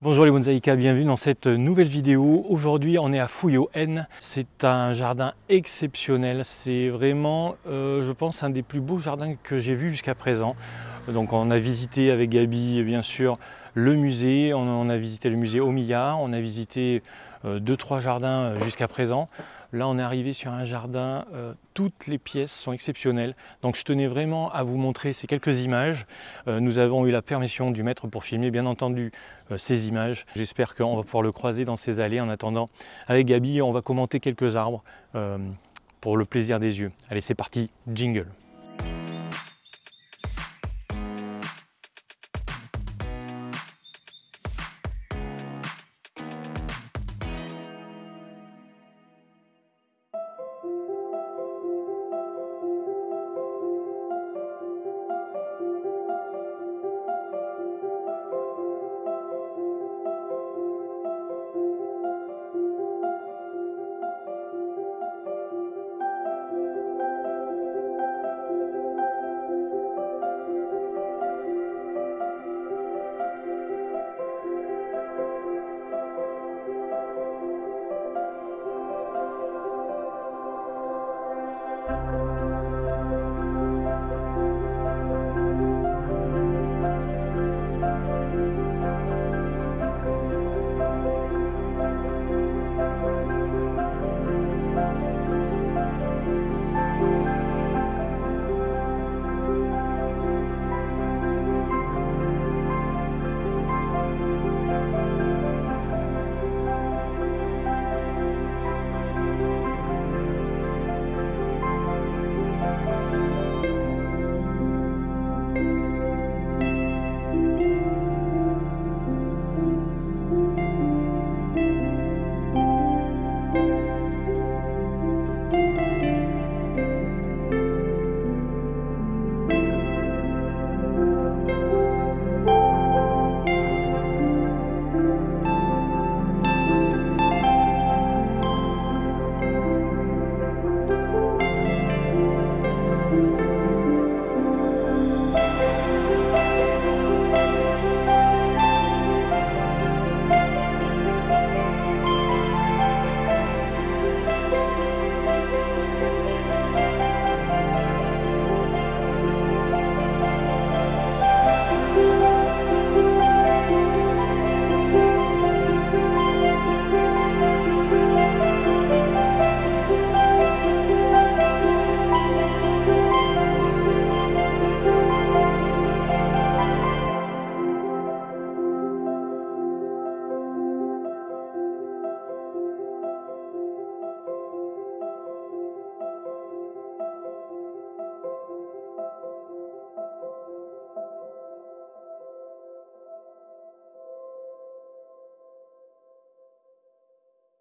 Bonjour les bonsaïkas, bienvenue dans cette nouvelle vidéo. Aujourd'hui on est à Fouillot N. C'est un jardin exceptionnel, c'est vraiment euh, je pense un des plus beaux jardins que j'ai vu jusqu'à présent. Donc on a visité avec Gabi bien sûr le musée, on, a visité le musée Omiya, on a visité 2 deux trois jardins euh, jusqu'à présent. Là, on est arrivé sur un jardin, euh, toutes les pièces sont exceptionnelles. Donc je tenais vraiment à vous montrer ces quelques images. Euh, nous avons eu la permission du maître pour filmer, bien entendu, euh, ces images. J'espère qu'on va pouvoir le croiser dans ces allées. En attendant, avec Gabi, on va commenter quelques arbres pour le plaisir des yeux. Allez, c'est parti, jingle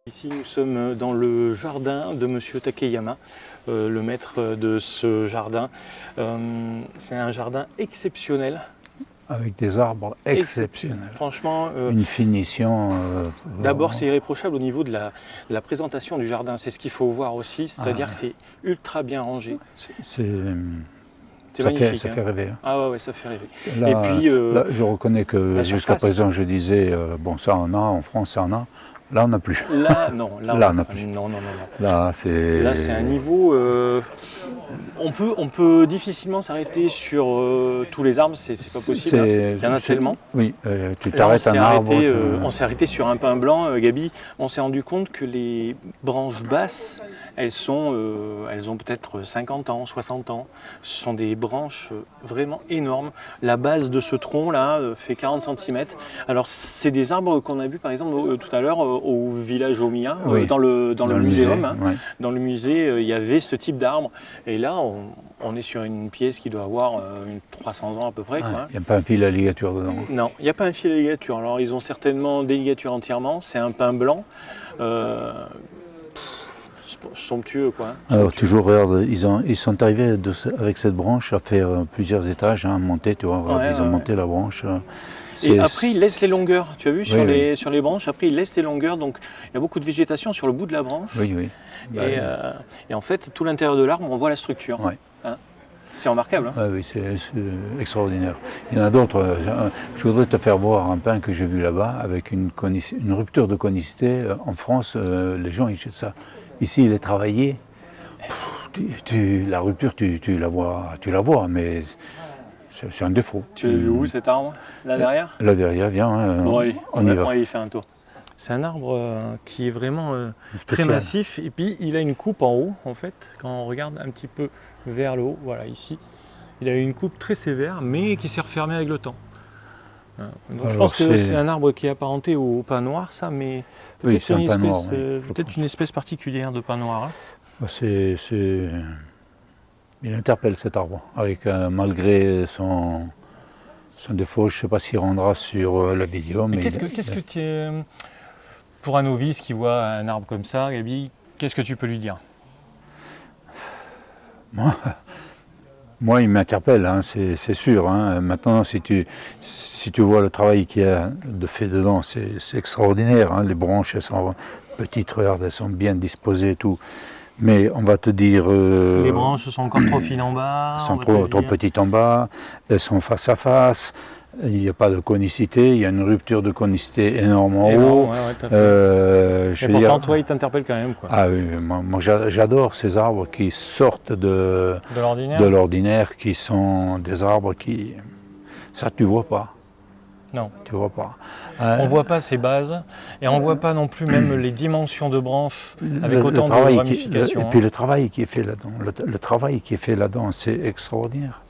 Ici, nous sommes dans le jardin de Monsieur Takeyama, euh, le maître de ce jardin. Euh, c'est un jardin exceptionnel. Avec des arbres exceptionnels. Franchement. Euh, Une finition. D'abord, c'est irréprochable au niveau de la, présentation du jardin. C'est ce qu'il faut voir aussi, c'est-à-dire ah. que c'est ultra bien rangé. C'est. Ça, fait, ça hein. fait, rêver. Hein. Ah ouais, ça fait rêver. Et puis, je reconnais que jusqu'à présent, je disais, bon, ça en a, en France, ça en a. Là, on n'a plus. Là, non. Là, on n'a plus. Non, non, non. Là, c'est... Là, c'est un niveau... Euh, on, peut, on peut difficilement s'arrêter sur euh, tous les arbres, c'est pas possible. Hein. Il y en a tellement. Oui, euh, tu t'arrêtes un arbre... on s'est arrêté sur un pin blanc, Gabi. On s'est rendu compte que les branches basses, elles, sont, elles ont peut-être 50 ans, 60 ans. Ce sont des branches vraiment énormes. La base de ce tronc-là fait 40 cm. Alors, c'est des arbres qu'on a vu, par exemple, tout à l'heure au village Omiya, euh, dans le, dans, le, muséum. Hein. Dans le musée, euh, il y avait ce type d'arbre. Et là, on, est sur une pièce qui doit avoir euh, une 300 ans à peu près. Il n'y a pas un fil à ligature dedans Non, il n'y a pas un fil à ligature. Alors, ils ont certainement des ligatures entièrement. C'est un pain blanc. somptueux quoi. Hein. Alors toujours regarde, ils, ont, ils sont arrivés avec cette branche à faire plusieurs étages, hein, monter, tu vois, ils ont monté la branche. Et après, il laisse les longueurs, tu as vu, sur, les, sur les branches. Après, il laisse les longueurs, donc il y a beaucoup de végétation sur le bout de la branche. Oui, oui. Bah et, euh, et, en fait, tout l'intérieur de l'arbre, on voit la structure. Hein. C'est remarquable. Hein oui, c'est extraordinaire. Il y en a d'autres. euh, Je voudrais te faire voir un pain que j'ai vu là-bas avec une, rupture de conicité. Euh, En France, euh, les gens ils jettent ça. Ici, il est travaillé. Pff, tu- tu- la rupture, tu, tu la vois, tu la vois, mais c'est un défaut. Tu l'as vu où cet arbre Là derrière Là derrière, viens, hein, Bon, allez, on y va, va. on va y faire un tour. C'est un arbre euh, qui est vraiment euh, très massif et puis il a une coupe en haut en fait. Quand on regarde un petit peu vers le haut, voilà ici, il a une coupe très sévère mais qui s'est refermée avec le temps. Donc je pense que c'est- un arbre qui est apparenté au pin noir ça, mais peut-être une, espèce, noir, oui, euh, une espèce particulière de pin noir. hein. Bah, c'est- Il interpelle cet arbre, avec, euh, malgré son, son défaut. Je ne sais pas s'il rendra sur euh, la vidéo. Mais Mais, qu'est-ce que, tu es, pour un novice qui voit un arbre comme ça, Gabi, qu'est-ce que tu peux lui dire? Moi, il m'interpelle, hein, c'est, sûr. hein. Maintenant, si tu, si tu vois le travail qu'il y a de fait dedans, c'est, c'est extraordinaire. hein. Les branches, elles sont petites, regarde, elles sont bien disposées et tout. Mais on va te dire... euh, Les branches sont encore trop fines en bas. Sont trop, trop petites en bas, elles sont face à face, il n'y a pas de conicité, il y a une rupture de conicité énorme en Et haut. non, ouais, ouais. Euh, je Et veux pourtant, dire- toi, il t'interpelle quand même, quoi. ah oui, moi, moi, j'a- j'adore ces arbres qui sortent de, de l'ordinaire, qui sont des arbres qui... Ça, tu vois pas. Non. Tu vois pas. On Euh, voit pas ses bases et on voit pas non plus même les dimensions de branches avec le- le autant de qui- ramifications. le- et puis le travail qui est fait là-dedans, le, travail qui est fait là-dedans, c'est extraordinaire.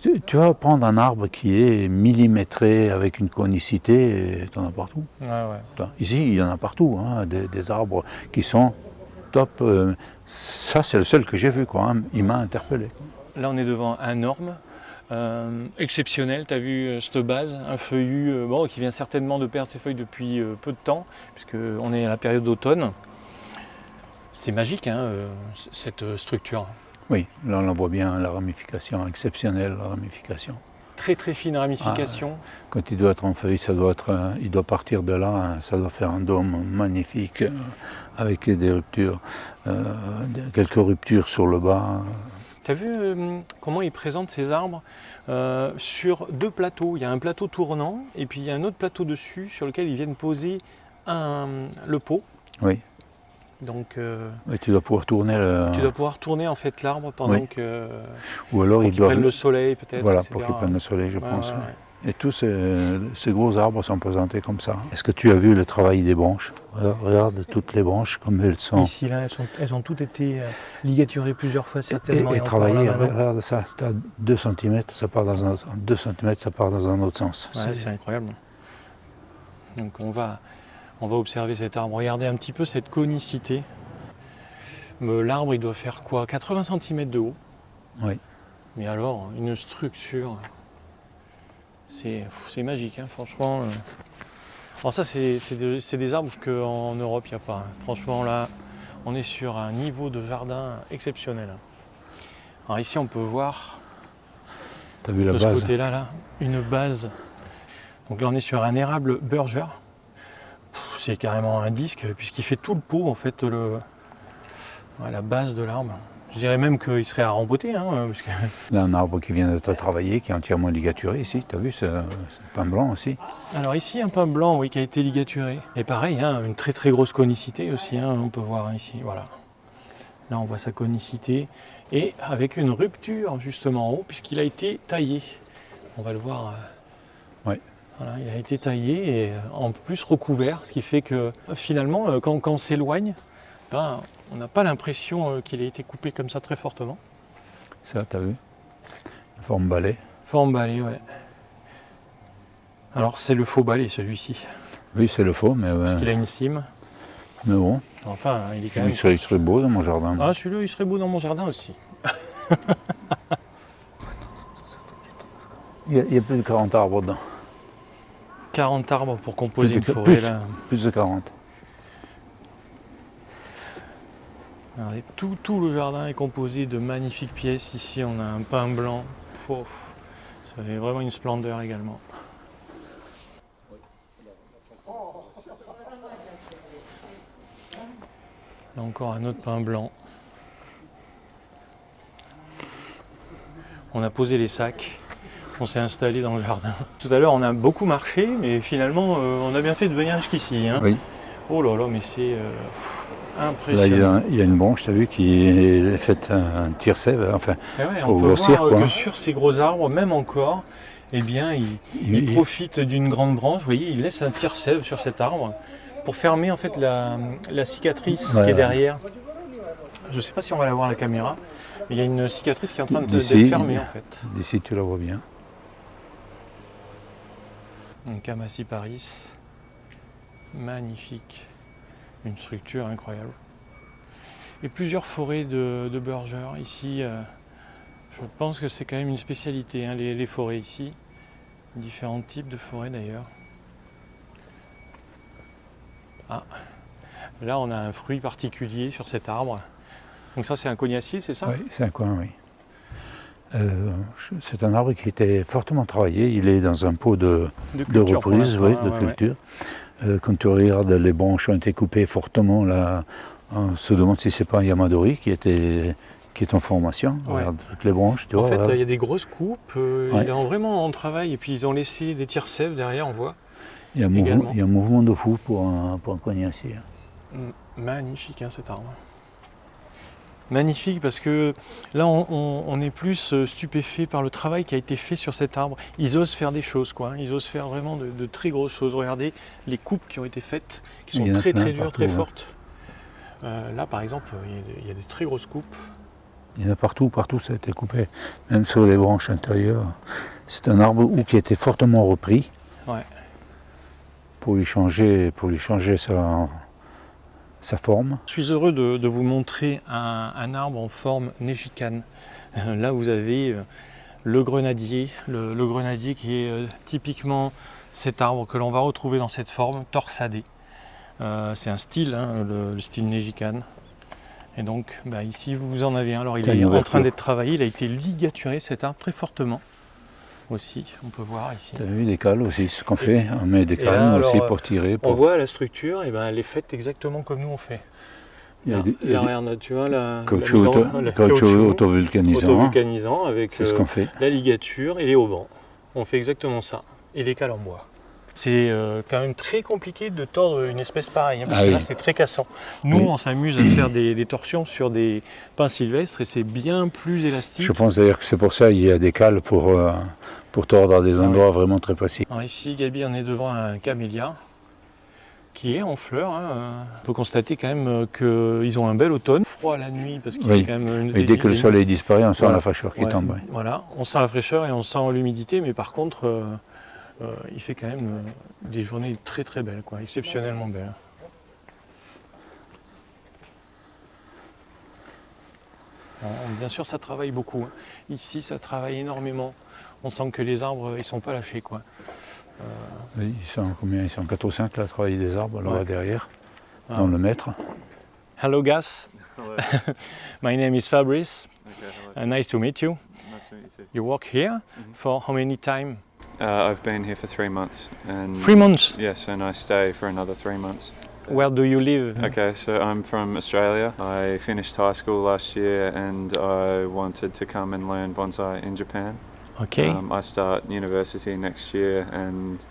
Tu, tu vas prendre un arbre qui est millimétré avec une conicité, tu en as partout. Ouais. Ici, il y en a partout, hein, des, des arbres qui sont top. euh, ça, c'est le seul que j'ai vu, quoi. hein. Il m'a interpellé. Là, on est devant un orme euh, exceptionnel. Tu as vu euh, cette base, un feuillu euh, bon, qui vient certainement de perdre ses feuilles depuis euh, peu de temps, puisqu'on est à la période d'automne. C'est magique, hein, cette structure. Oui, là, on en voit bien la ramification, exceptionnelle la ramification. Très très fine ramification. Quand il doit être en feuille, ça doit être, il doit partir de là, hein, ça doit faire un dôme magnifique avec des ruptures, quelques ruptures sur le bas. Tu as vu euh, comment ils présentent ces arbres euh, sur deux plateaux? Il y a un plateau tournant et puis il y a un autre plateau dessus sur lequel ils viennent poser un- le pot. Oui. Donc euh, tu dois pouvoir tourner, le- tu dois pouvoir tourner en fait l'arbre pendant Oui. que ou alors pour ils qu'il doivent, prenne le soleil peut-être. voilà, etc. pour qu'ils prennent le soleil, je Ouais, pense. ouais, oui. ouais. Et tous ces, ces gros arbres sont présentés comme ça. Est-ce que tu as vu le travail des branches? Regarde, toutes les branches comme elles sont. Ici là, elles, sont- elles ont toutes été euh, ligaturées plusieurs fois Et, certainement. et travailler, là, là-bas. regarde ça, tu as 2 cm, ça part dans un, 2 cm, ça part dans un autre sens. Ouais, C'est- incroyable. Donc on va, on va observer cet arbre. Regardez un petit peu cette conicité. L'arbre, il doit faire quoi? 80 cm de haut. Oui. Mais alors, une structure, c'est magique, hein, franchement. euh. Alors ça, c'est des, arbres qu'en Europe, il n'y a pas. hein. Franchement, là, on est sur un niveau de jardin exceptionnel. Alors ici, on peut voir T'as vu la de ce côté-là, là, une base. Donc là, on est sur un érable Burger. C'est carrément un disque, puisqu'il fait tout le pot, en fait, le, la base de l'arbre. Je dirais même qu'il serait à rempoter, hein, parce que- Là, un arbre qui vient d'être travaillé, qui est entièrement ligaturé ici. Tu as vu, c'est c'est pain blanc aussi. Alors ici, un pain blanc, oui, qui a été ligaturé. Et pareil, hein, une très très grosse conicité aussi, hein, on peut voir ici, voilà. Là, on voit sa conicité, et avec une rupture, justement, en haut, puisqu'il a été taillé. On va le voir. euh, Ouais. Voilà, il a été taillé et euh, en plus recouvert, ce qui fait que euh, finalement, euh, quand, quand on s'éloigne, ben, on n'a pas l'impression euh, qu'il a été coupé comme ça très fortement. Ça, tu as vu Forme balai. Forme balai, ouais. Alors c'est le faux balai celui-ci, Oui, c'est le faux, mais, euh, parce qu'il a une cime. mais bon, Enfin, il est quand il même. serait, il serait beau dans mon jardin. Ah, celui-là, il serait beau dans mon jardin aussi. Il, y a, il y a plus de 40 arbres dedans. 40 arbres pour composer une Plus de- forêt plus. là. Plus de 40. Regardez, tout, tout le jardin est composé de magnifiques pièces. Ici, on a un pain blanc. Ça fait vraiment une splendeur également. Là encore un autre pain blanc. On a posé les sacs, on s'est installé dans le jardin. Tout à l'heure, on a beaucoup marché, mais finalement, euh, on a bien fait de venir jusqu'ici. hein. Oui. Oh là là, mais c'est euh, Là, il y, a, il y a une branche, tu as vu, qui est faite un tir sève. Enfin, Eh ouais, pour on peut grossir, voir euh, quoi. que sur ces gros arbres, même encore, eh bien, il, il il- profite d'une grande branche. Vous voyez, il laisse un tire-sève sur cet arbre pour fermer en fait la, la cicatrice Ouais, qui est derrière. Je ne sais pas si on va la voir à la caméra, mais il y a une cicatrice qui est en train de- D'ici. fermée en fait. d'ici, tu la vois bien. Camassi Paris, magnifique, une structure incroyable. Et plusieurs forêts de, de Burgers ici. euh, je pense que c'est quand même une spécialité, hein, les, les forêts ici. Différents types de forêts d'ailleurs. Ah, là on a un fruit particulier sur cet arbre. Donc ça c'est un cognacier, c'est ça? Oui, c'est un coin, oui. Euh, c'est un arbre qui était fortement travaillé. Il est dans un pot de, culture reprise, oui, de ouais, ouais. Euh, quand tu regardes, les branches ont été coupées fortement. Là, on se demande si c'est pas un Yamadori qui, était, qui est en formation. Ouais. Regarde toutes les branches, tu En vois. fait, voilà. il y a des grosses coupes, euh, Ouais. ils ont vraiment en travail et puis ils ont laissé des tirs sèves derrière, on voit. il, y a un mouvement, également. il y a un mouvement de fou pour un, pour un cognacier. Magnifique hein, cet arbre. Magnifique parce que là on, on- on est plus euh, stupéfait par le travail qui a été fait sur cet arbre. Ils osent faire des choses quoi, hein. ils osent faire vraiment de, de très grosses choses. Regardez les coupes qui ont été faites, qui sont très très dures, partout, très hein. fortes. Euh, là par exemple, il y, a des, très grosses coupes. Il y en a partout, partout ça a été coupé, même sur les branches intérieures. C'est un arbre où qui a été fortement repris Ouais. pour lui changer, pour lui changer sa, sa forme. Je suis heureux de, de vous montrer un, un arbre en forme négicane. Euh, Là, vous avez euh, le grenadier, le, le grenadier qui est euh, typiquement cet arbre que l'on va retrouver dans cette forme torsadée. Euh, C'est un style, hein, le, le style négicane. Et donc, bah, ici, vous en avez un. Alors, il est en train d'être travaillé. Il a été ligaturé, cet arbre, très fortement. Aussi, on peut voir ici. Tu as vu des cales aussi, ce qu'on fait. On met des cales là, aussi alors, pour tirer. On voit la structure, et ben, elle est faite exactement comme nous on fait. Il y a des- là, regarde, tu vois, la, caoutchouc auto- le caoutchouc auto-vulcanisant. auto-vulcanisant avec C'est ce euh, qu'on fait. la ligature et les haubans. On fait exactement ça. Et les cales en bois. C'est euh, quand même très compliqué de tordre une espèce pareille, hein, parce Ah que oui. là c'est très cassant. Nous Oui. on s'amuse à faire des, des torsions sur des pins sylvestres et c'est bien plus élastique. Je pense d'ailleurs que c'est pour ça qu'il y a des cales pour, euh, pour tordre à des Ah oui. endroits vraiment très précis. Alors ici Gabi on est devant un camélia qui est en fleurs. hein. On peut constater quand même euh, qu'ils ont un bel automne. Froid la nuit parce qu'il Oui. quand même une Et dès que le soleil disparaît, on sent Voilà. la fraîcheur qui Ouais, tombe. ouais. Voilà, on sent la fraîcheur et on sent l'humidité, mais par contre, euh, euh, il fait quand même euh, des journées très très belles, quoi, exceptionnellement belles. Bien sûr, ça travaille beaucoup. hein. Ici, ça travaille énormément. On sent que les arbres, ils sont pas lâchés, quoi. Oui, Ils sont combien? Ils sont 4 ou 5 là, à travailler des arbres là-bas Ouais. derrière, Ah. dans le mètre. Hello, Gas. My name is Fabrice. Okay. Uh, nice to meet you. Nice to meet you work here Mhm. for how many time? Uh, I've been here for three months, and Three months. yes, and I stay for another three months. Where do you live? Okay, so I'm from Australia. I finished high school last year, and I wanted to come and learn bonsai in Japan. Okay. Um, I start university next year, and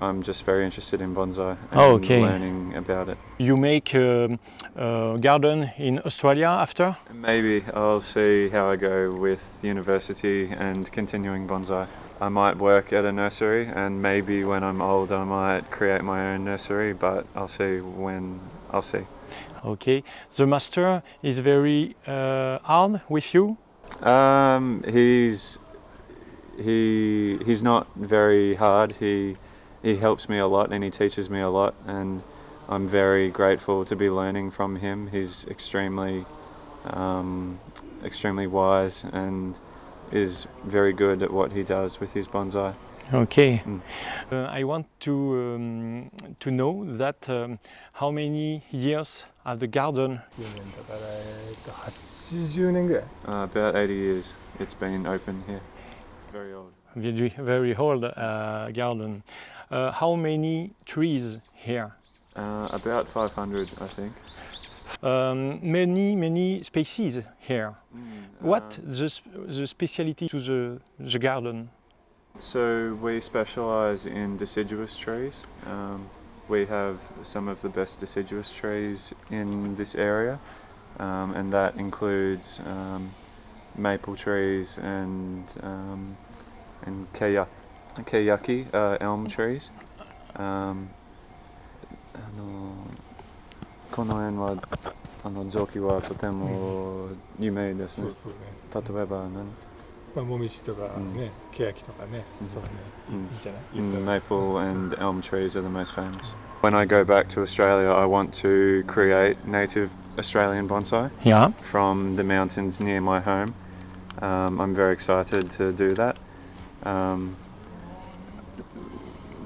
I'm just very interested in bonsai and Oh, okay. learning about it. You make um, a garden in Australia after? Maybe I'll see how I go with university and continuing bonsai. I might work at a nursery, and maybe when I'm old, I might create my own nursery, but I'll see when I'll see. Okay. The master is very uh, hard with you? Um, he's he he's not very hard. He he helps me a lot, and he teaches me a lot, and I'm very grateful to be learning from him. He's extremely um, extremely wise and is very good at what he does with his bonsai. Okay. Mm. Uh, I want to um, to know that um, how many years have the garden? Uh, about 80 years it's been open here. Very old. Very, very old uh, garden. Uh, how many trees here? Uh, about 500 I think. Um, many, many species here. What Um, the, the speciality to the, the garden? So we specialise in deciduous trees. Um, we have some of the best deciduous trees in this area, um, and that includes um, maple trees and um, and keya, keyaki uh, elm trees. Um, あのこの辺はあの雑木はとても有名ですねそう。そうね例えば何まあもみじとかうんね欅とかねうんそうねいいうんいいんじゃない Mm, 言ったら maple and elm trees are the most famous. When I go back to Australia, I want to create native Australian bonsai Yeah. from the mountains near my home. Um, I'm very excited to do that. Um,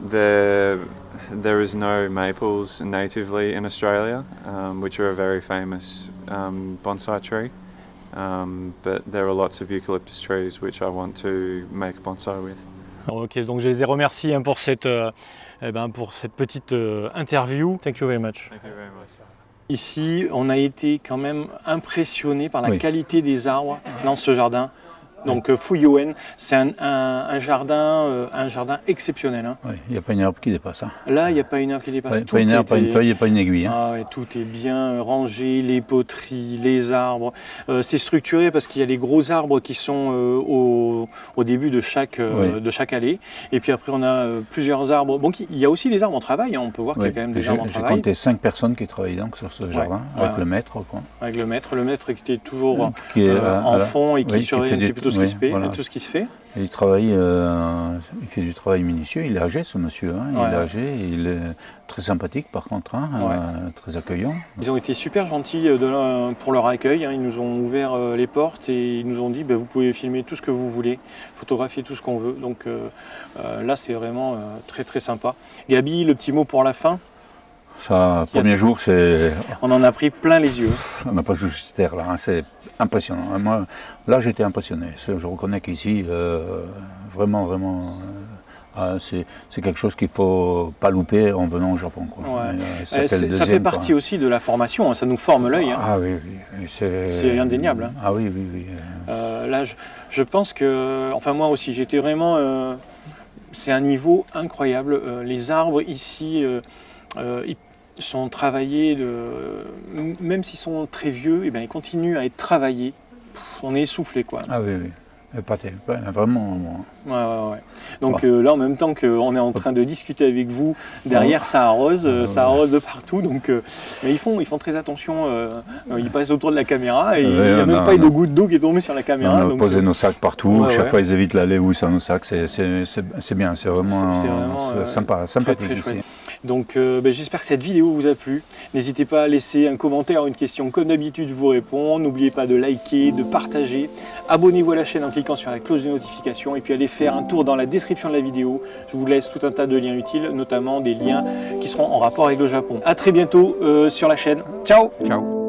there, there is no maples natively in Australia, um, which are a very famous um, bonsai tree. Um, but there are lots of eucalyptus trees which I want to make bonsai with. Ok, donc je les ai remerciés hein, pour, cette, euh, eh ben, pour cette petite euh, interview. Thank you very much. Thank you very much. Ici, on a été quand même impressionné par la Oui. qualité des arbres dans ce jardin. Donc euh, Fuyuen, c'est un, un- un jardin, euh, un jardin exceptionnel. hein. Oui, Il n'y a pas une herbe qui dépasse. Hein. Là, il n'y a pas une herbe qui dépasse. Pas, Tout pas une herbe, pas une feuille et pas une aiguille. hein. Ah ouais, tout est bien rangé, les poteries, les arbres. Euh, c'est structuré parce qu'il y a les gros arbres qui sont euh, au, au début de chaque, euh, Oui. de chaque allée. Et puis après, on a euh, plusieurs arbres. Bon, il y a aussi des arbres en travail. hein. On peut voir qu'il y a quand même des J'ai arbres en j'ai travail. compté cinq personnes qui travaillent donc sur ce jardin, ouais, avec le maître. Quoi. Avec le maître, le maître qui était toujours Qui est, euh, euh, en fond et qui fait un petit peu tout ce, oui, qui se fait, voilà. tout ce qui se fait. Il travaille, euh, il fait du travail minutieux. Il est âgé, ce monsieur. hein. Il Ouais. est âgé. Il est très sympathique, par contre, hein, Ouais. euh, très accueillant. Ils ont été super gentils euh, de pour leur accueil. hein. Ils nous ont ouvert les portes et ils nous ont dit bah, vous pouvez filmer tout ce que vous voulez, photographier tout ce qu'on veut. Donc euh, là, c'est vraiment très très sympa. Gabi, le petit mot pour la fin? Ça, premier jour, c'est, On en a pris plein les yeux. on n'a pas touché cette terre là. hein. C'est impressionnant. Moi, là, j'étais impressionné. Je reconnais qu'ici, euh, vraiment, vraiment, euh, ah, c'est, quelque chose qu'il faut pas louper en venant au Japon. quoi. Ouais. Et, euh, ça, fait ça quoi. partie aussi de la formation, hein. ça nous forme l'œil. hein. Ah oui, oui. C'est, indéniable, hein. Ah oui, oui, oui. là, je, je pense que, enfin moi aussi, j'étais vraiment. c'est un niveau incroyable. Les arbres ici, ils sont travaillés, de, même s'ils sont très vieux, et ben, ils continuent à être travaillés. Pff, on est essoufflé quoi. Ah oui, oui. Ouais, Vraiment. moi. Ouais, ouais, ouais. Donc euh, là, en même temps qu'on est en train de discuter avec vous, derrière ça arrose, euh, ça arrose de partout. Donc, euh, mais ils font, ils font très attention. ils passent autour de la caméra et il n'y a même pas eu on de goutte d'eau qui est tombée sur la caméra. on a donc, posé nos sacs partout. Chaque fois, ils évitent l'aller où sont nos sacs. C'est, bien. C'est vraiment, sympa, sympathique très ici. Donc euh, ben, j'espère que cette vidéo vous a plu. N'hésitez pas à laisser un commentaire, une question. Comme d'habitude, je vous réponds. N'oubliez pas de liker, de partager. Abonnez-vous à la chaîne en cliquant sur la cloche de notification. Et puis allez faire un tour dans la description de la vidéo. Je vous laisse tout un tas de liens utiles, notamment des liens qui seront en rapport avec le Japon. A très bientôt euh, sur la chaîne. Ciao Ciao.